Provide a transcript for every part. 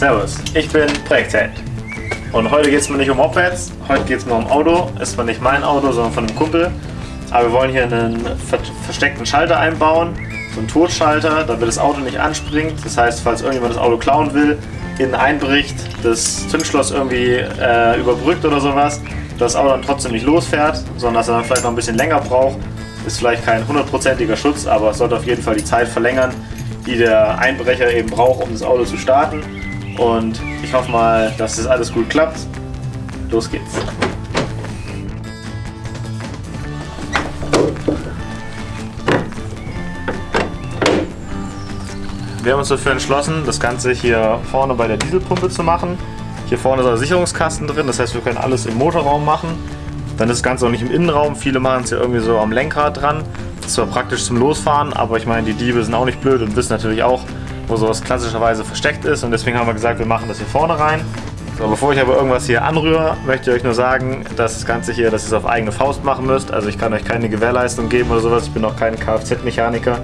Servus, ich bin Projektheld. Und heute geht es mir nicht um Mopeds, heute geht es mir um Auto. Ist zwar nicht mein Auto, sondern von einem Kumpel. Aber wir wollen hier einen ver versteckten Schalter einbauen, so einen Totschalter, damit das Auto nicht anspringt. Das heißt, falls irgendjemand das Auto klauen will, innen einbricht, das Zündschloss irgendwie äh, überbrückt oder sowas, dass das Auto dann trotzdem nicht losfährt, sondern dass er dann vielleicht noch ein bisschen länger braucht. Ist vielleicht kein hundertprozentiger Schutz, aber es sollte auf jeden Fall die Zeit verlängern, die der Einbrecher eben braucht, um das Auto zu starten. Und ich hoffe mal, dass das alles gut klappt. Los geht's. Wir haben uns dafür entschlossen, das Ganze hier vorne bei der Dieselpumpe zu machen. Hier vorne ist ein Sicherungskasten drin, das heißt wir können alles im Motorraum machen. Dann ist das Ganze auch nicht im Innenraum, viele machen es ja irgendwie so am Lenkrad dran. Das ist zwar praktisch zum Losfahren, aber ich meine, die Diebe sind auch nicht blöd und wissen natürlich auch, wo sowas klassischerweise versteckt ist. Und deswegen haben wir gesagt, wir machen das hier vorne rein. So, bevor ich aber irgendwas hier anrühre, möchte ich euch nur sagen, dass das Ganze hier, dass ihr es auf eigene Faust machen müsst. Also ich kann euch keine Gewährleistung geben oder sowas. Ich bin auch kein Kfz-Mechaniker.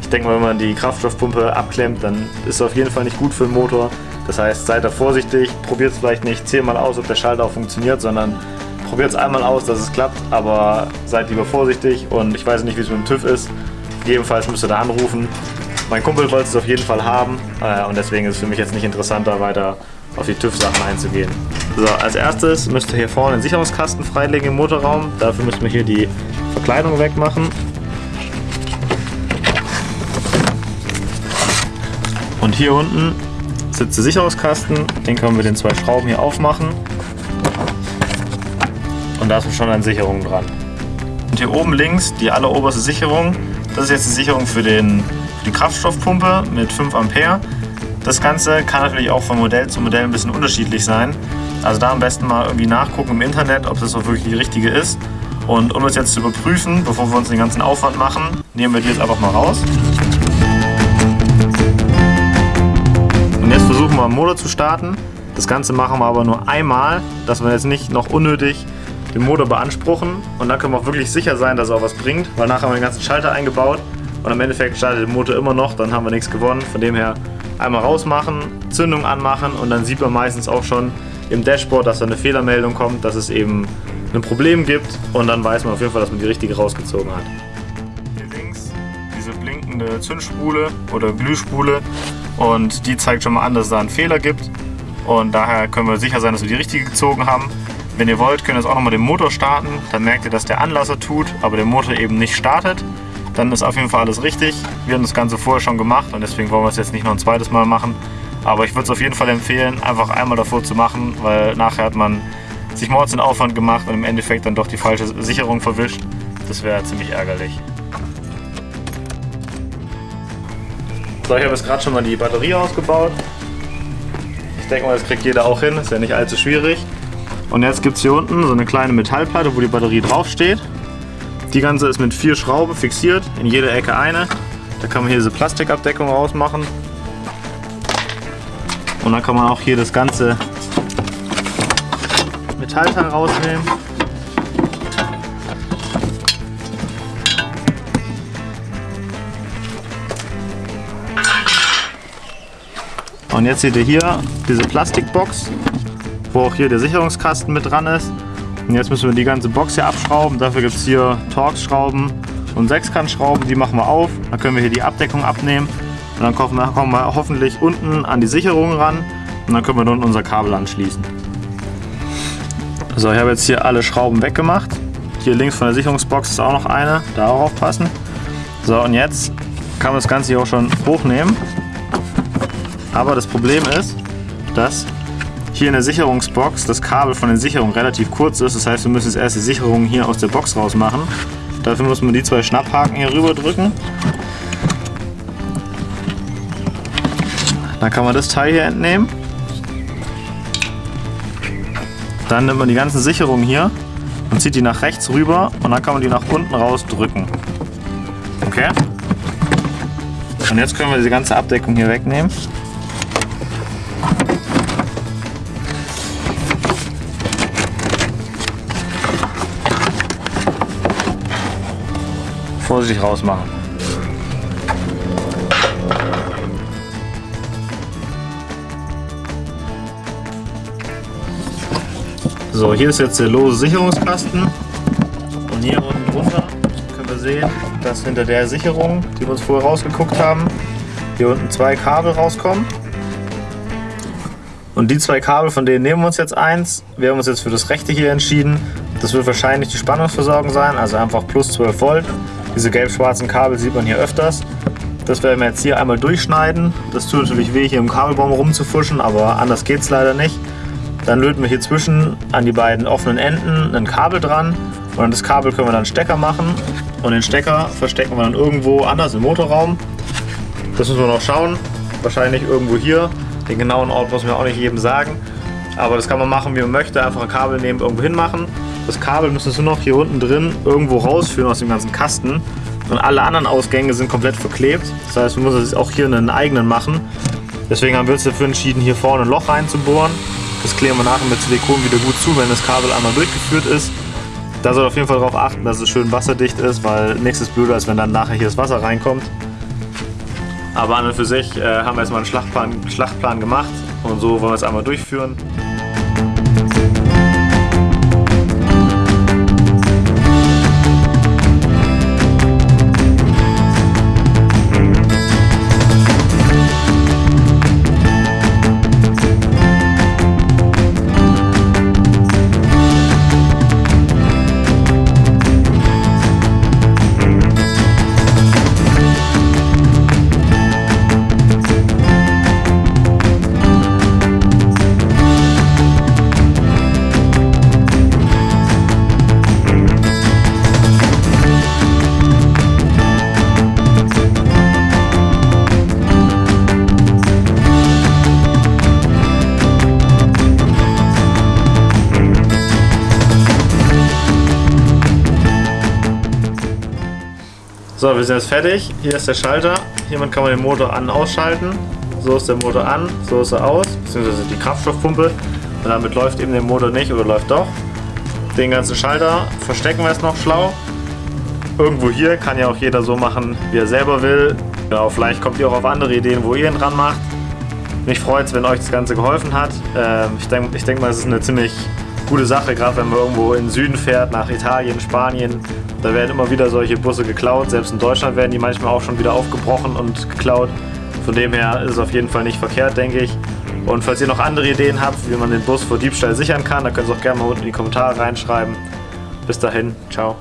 Ich denke mal, wenn man die Kraftstoffpumpe abklemmt, dann ist es auf jeden Fall nicht gut für den Motor. Das heißt, seid da vorsichtig, probiert es vielleicht nicht zehnmal aus, ob der Schalter auch funktioniert, sondern probiert es einmal aus, dass es klappt, aber seid lieber vorsichtig und ich weiß nicht, wie es mit dem TÜV ist. Jedenfalls müsst ihr da anrufen. Mein Kumpel wollte es auf jeden Fall haben äh, und deswegen ist es für mich jetzt nicht interessanter, weiter auf die TÜV-Sachen einzugehen. So, als erstes müsst ihr hier vorne den Sicherungskasten freilegen im Motorraum. Dafür müssen wir hier die Verkleidung wegmachen. Und hier unten sitzt der Sicherungskasten. Den können wir mit den zwei Schrauben hier aufmachen. Und da ist schon eine Sicherung dran. Und hier oben links die alleroberste Sicherung. Das ist jetzt die Sicherung für, den, die Kraftstoffpumpe mit 5 Ampere. Das Ganze kann natürlich auch von Modell zu Modell ein bisschen unterschiedlich sein. Also da am besten mal irgendwie nachgucken im Internet, ob das auch wirklich die richtige ist. Und um es jetzt zu überprüfen, bevor wir uns den ganzen Aufwand machen, nehmen wir die jetzt einfach mal raus. Und jetzt versuchen wir am Motor zu starten. Das Ganze machen wir aber nur einmal, dass wir jetzt nicht noch unnötig den Motor beanspruchen. Und dann können wir auch wirklich sicher sein, dass er auch was bringt, weil nachher haben wir den ganzen Schalter eingebaut und am Endeffekt startet der Motor immer noch, dann haben wir nichts gewonnen. Von dem her einmal rausmachen, Zündung anmachen und dann sieht man meistens auch schon im Dashboard, dass da eine Fehlermeldung kommt, dass es eben ein Problem gibt und dann weiß man auf jeden Fall, dass man die richtige rausgezogen hat. Hier links diese blinkende Zündspule oder Glühspule und die zeigt schon mal an, dass es da einen Fehler gibt und daher können wir sicher sein, dass wir die richtige gezogen haben. Wenn ihr wollt, könnt ihr jetzt auch nochmal den Motor starten, dann merkt ihr, dass der Anlasser tut, aber der Motor eben nicht startet. Dann ist auf jeden Fall alles richtig. Wir haben das Ganze vorher schon gemacht und deswegen wollen wir es jetzt nicht noch ein zweites Mal machen. Aber ich würde es auf jeden Fall empfehlen, einfach einmal davor zu machen, weil nachher hat man sich mords den Aufwand gemacht und im Endeffekt dann doch die falsche Sicherung verwischt. Das wäre ziemlich ärgerlich. So, ich habe jetzt gerade schon mal die Batterie ausgebaut. Ich denke mal, das kriegt jeder auch hin, ist ja nicht allzu schwierig. Und jetzt gibt es hier unten so eine kleine Metallplatte, wo die Batterie draufsteht. Die ganze ist mit vier Schrauben fixiert, in jeder Ecke eine. Da kann man hier diese Plastikabdeckung rausmachen. Und dann kann man auch hier das ganze Metallteil rausnehmen. Und jetzt seht ihr hier diese Plastikbox, wo auch hier der Sicherungskasten mit dran ist. Und jetzt müssen wir die ganze Box hier abschrauben. Dafür gibt es hier Torx-Schrauben und Sechskantschrauben. Die machen wir auf. Dann können wir hier die Abdeckung abnehmen. Und dann kommen wir, kommen wir hoffentlich unten an die Sicherung ran. Und dann können wir nun unser Kabel anschließen. So, ich habe jetzt hier alle Schrauben weggemacht. Hier links von der Sicherungsbox ist auch noch eine. Darauf aufpassen. So, und jetzt kann man das Ganze hier auch schon hochnehmen. Aber das Problem ist, dass hier in der Sicherungsbox das Kabel von der Sicherung relativ kurz ist. Das heißt, wir müssen jetzt erst die Sicherung hier aus der Box rausmachen. Dafür muss man die zwei Schnapphaken hier rüber drücken. Dann kann man das Teil hier entnehmen. Dann nimmt man die ganzen Sicherungen hier und zieht die nach rechts rüber und dann kann man die nach unten raus drücken. Okay? Und jetzt können wir diese ganze Abdeckung hier wegnehmen. vorsichtig rausmachen. So, hier ist jetzt der lose Sicherungskasten. Und hier unten drunter können wir sehen, dass hinter der Sicherung, die wir uns vorher rausgeguckt haben, hier unten zwei Kabel rauskommen. Und die zwei Kabel, von denen nehmen wir uns jetzt eins. Wir haben uns jetzt für das rechte hier entschieden. Das wird wahrscheinlich die Spannungsversorgung sein, also einfach plus 12 Volt. Diese gelb-schwarzen Kabel sieht man hier öfters. Das werden wir jetzt hier einmal durchschneiden. Das tut natürlich weh, hier im Kabelbaum rumzufuschen, aber anders geht es leider nicht. Dann löten wir hier zwischen an die beiden offenen Enden ein Kabel dran und an das Kabel können wir dann Stecker machen und den Stecker verstecken wir dann irgendwo anders im Motorraum. Das müssen wir noch schauen. Wahrscheinlich irgendwo hier. Den genauen Ort muss man auch nicht jedem sagen. Aber das kann man machen, wie man möchte. Einfach ein Kabel nehmen, irgendwo hinmachen. Das Kabel müssen wir noch hier unten drin irgendwo rausführen aus dem ganzen Kasten. Und alle anderen Ausgänge sind komplett verklebt. Das heißt, wir müssen jetzt auch hier einen eigenen machen. Deswegen haben wir uns dafür entschieden, hier vorne ein Loch reinzubohren. Das klären wir nachher mit Silikon wieder gut zu, wenn das Kabel einmal durchgeführt ist. Da soll auf jeden Fall darauf achten, dass es schön wasserdicht ist, weil nichts ist blöder, als wenn dann nachher hier das Wasser reinkommt. Aber an und für sich äh, haben wir jetzt mal einen Schlachtplan, Schlachtplan gemacht und so wollen wir es einmal durchführen. So, wir sind jetzt fertig. Hier ist der Schalter. Hiermit kann man den Motor an- und ausschalten. So ist der Motor an, so ist er aus, beziehungsweise die Kraftstoffpumpe. Und damit läuft eben der Motor nicht oder läuft doch. Den ganzen Schalter verstecken wir jetzt noch schlau. Irgendwo hier kann ja auch jeder so machen, wie er selber will. Genau, vielleicht kommt ihr auch auf andere Ideen, wo ihr ihn dran macht. Mich freut es, wenn euch das Ganze geholfen hat. Ähm, ich denke ich denk mal, es ist eine ziemlich gute Sache, gerade wenn man irgendwo in den Süden fährt, nach Italien, Spanien. Da werden immer wieder solche Busse geklaut. Selbst in Deutschland werden die manchmal auch schon wieder aufgebrochen und geklaut. Von dem her ist es auf jeden Fall nicht verkehrt, denke ich. Und falls ihr noch andere Ideen habt, wie man den Bus vor Diebstahl sichern kann, dann könnt ihr auch gerne mal unten in die Kommentare reinschreiben. Bis dahin, ciao.